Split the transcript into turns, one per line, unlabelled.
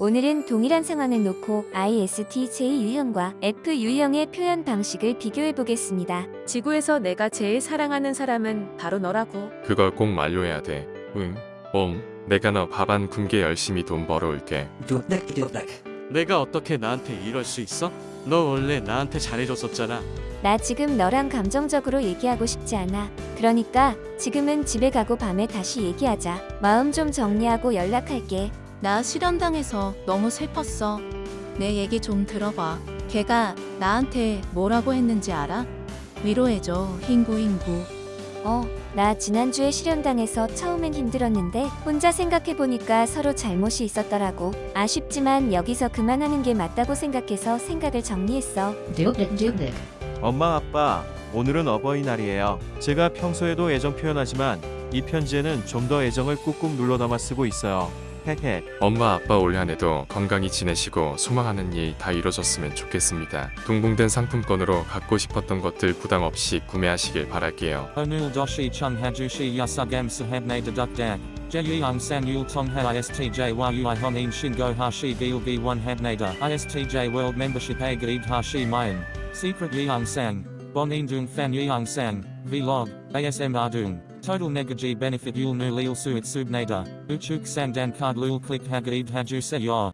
오늘은 동일한 상황을 놓고 ISTJ 유형과 F 유형의 표현 방식을 비교해 보겠습니다.
지구에서 내가 제일 사랑하는 사람은 바로 너라고.
그걸 꼭 만료해야 돼. 응. 옴. 내가 너 밥 안 굶게 열심히 돈 벌어올게.
내가 어떻게 나한테 이럴 수 있어? 너 원래 나한테 잘해줬었잖아.
나 지금 너랑 감정적으로 얘기하고 싶지 않아. 그러니까 지금은 집에 가고 밤에 다시 얘기하자. 마음 좀 정리하고 연락할게.
나 실현당해서 너무 슬펐어. 내 얘기 좀 들어봐. 걔가 나한테 뭐라고 했는지 알아? 위로해줘, 흰구흰구.
어, 나 지난주에 실현당해서 처음엔 힘들었는데 혼자 생각해보니까 서로 잘못이 있었더라고. 아쉽지만 여기서 그만하는 게 맞다고 생각해서 생각을 정리했어.
엄마 아빠 오늘은 어버이날이에요. 제가 평소에도 애정 표현하지만 이 편지에는 좀 더 애정을 꾹꾹 눌러 담아 쓰고 있어요. 헤헤.
엄마 아빠 올 한해도 건강히 지내시고 소망하는 일 다 이루어졌으면 좋겠습니다. 동봉된 상품권으로 갖고 싶었던 것들 부담 없이 구매하시길 바랄게요.
Onul doshi chung hajushi yasugam sahabne dedukdak. Jeyung san yul tongha istj yui honin shingo hashi gilgi one habnada. Istj a gaid hashi mayan. Secret Bon indung fan yeung sang. Vlog. ASM ardung. Total negaji benefit yul nu lil suit subnada. Uchuk sang dan card lul click hagaid haju se.